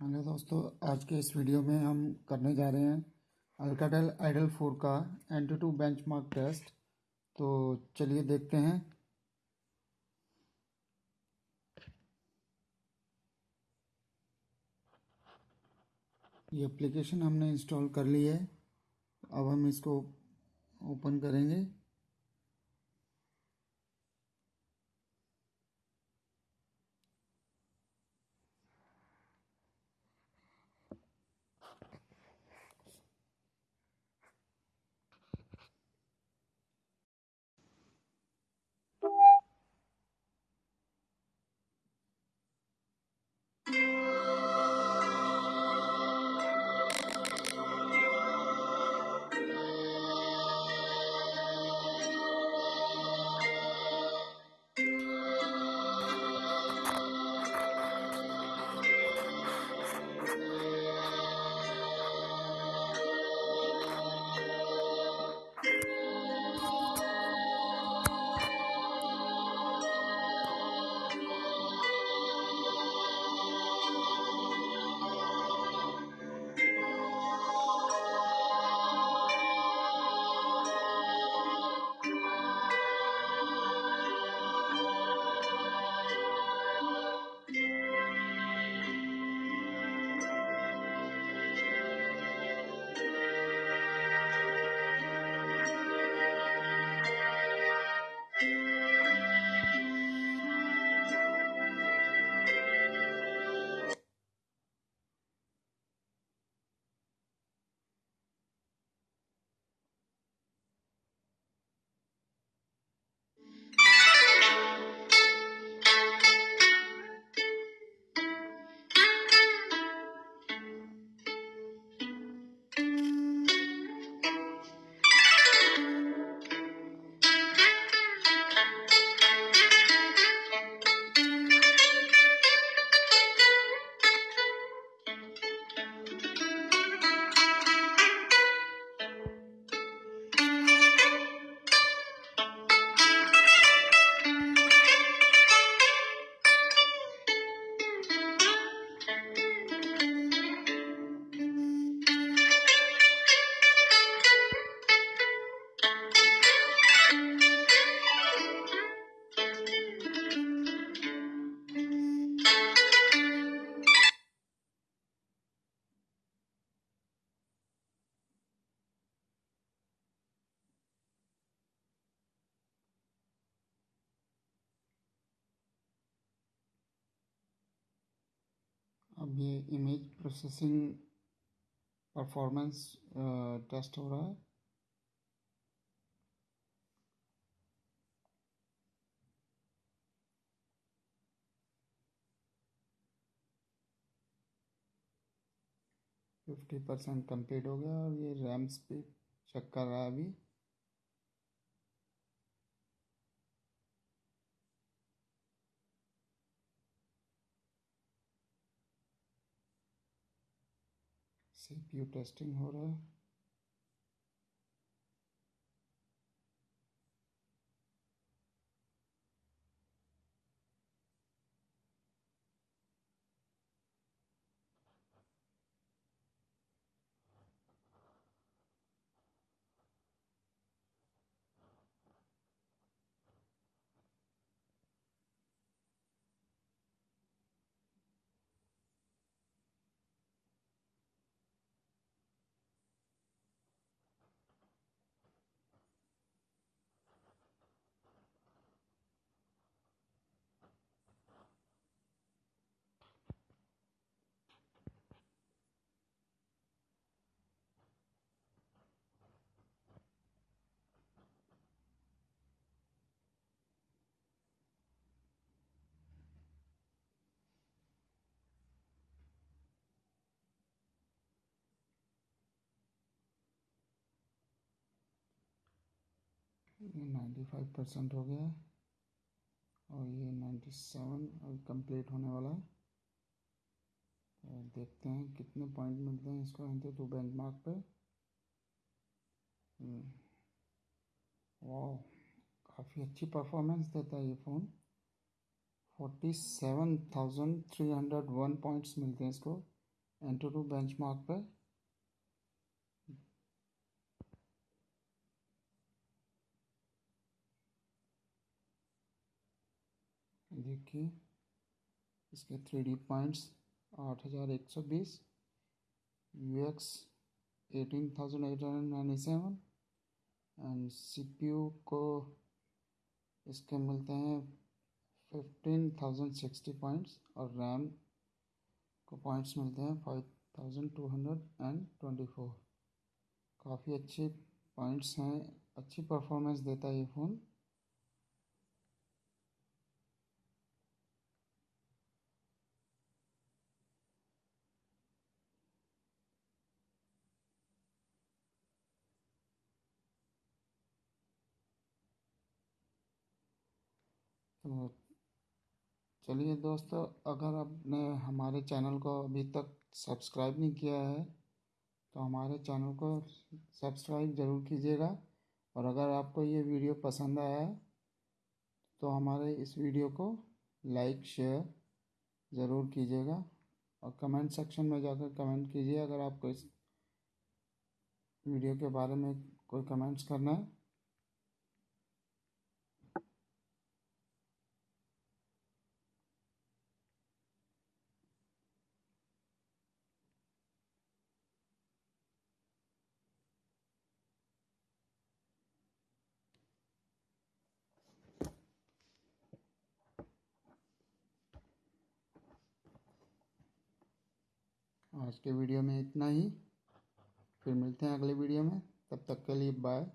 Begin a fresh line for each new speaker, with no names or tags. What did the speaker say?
Hello दोस्तों, आज के इस वीडियो में हम करने जा रहे हैं अल्काटेल आइडल फोर का एंटी टू बेंचमार्क टेस्ट तो चलिए देखते हैं। ये एप्लीकेशन हमने इंस्टॉल कर ली है। अब हम इसको ओपन करेंगे। अब ये इमेज प्रोसेसिंग परफॉर्मेंस टेस्ट हो रहा है। फिफ्टी परसेंट कंप्लीट हो गया और ये रैम स्पीड चेक कर रहा है अभी। सीपीयू टेस्टिंग हो रहा है। ये नाइन्टी फाइव परसेंट हो गया है और ये नाइन्टी सेवन अभी कंप्लीट होने वाला है। तो देखते हैं कितने पॉइंट मिलते हैं इसको। एंटी टू बेंच मार्क पे। वाह काफ़ी अच्छी परफॉर्मेंस देता है ये phone forty seven thousand three hundred one points मिलते हैं इसको। एंटर टू बेंचमार्क पे। देखिए, इसके थ्री डी पॉइंट्स आठ हज़ार एक सौ बीस U X eighteen thousand eight hundred ninety seven and C P U को इसके मिलते हैं फिफ्टीन थाउज़ेंड सिक्सटी पॉइंट्स और रैम को पॉइंट्स मिलते हैं five thousand two hundred and twenty four काफ़ी अच्छे पॉइंट्स हैं, अच्छी परफॉर्मेंस देता है ये फ़ोन तो चलिए दोस्तों, अगर आपने हमारे चैनल को अभी तक सब्सक्राइब नहीं किया है तो हमारे चैनल को सब्सक्राइब ज़रूर कीजिएगा। और अगर आपको ये वीडियो पसंद आया तो हमारे इस वीडियो को लाइक, शेयर ज़रूर कीजिएगा। और कमेंट सेक्शन में जाकर कमेंट कीजिए अगर आपको इस वीडियो के बारे में कोई कमेंट्स करना है। आज के वीडियो में इतना ही। फिर मिलते हैं अगले वीडियो में। तब तक के लिए बाय